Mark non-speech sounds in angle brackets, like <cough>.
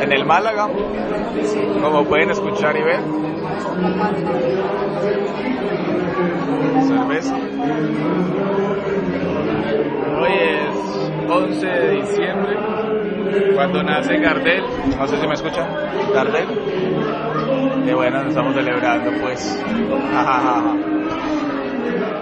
En el Málaga, como pueden escuchar y ver, cerveza. Hoy es 11 de diciembre, cuando nace Gardel. No sé si me escuchan. Gardel. Qué bueno, nos estamos celebrando, pues. <laughs>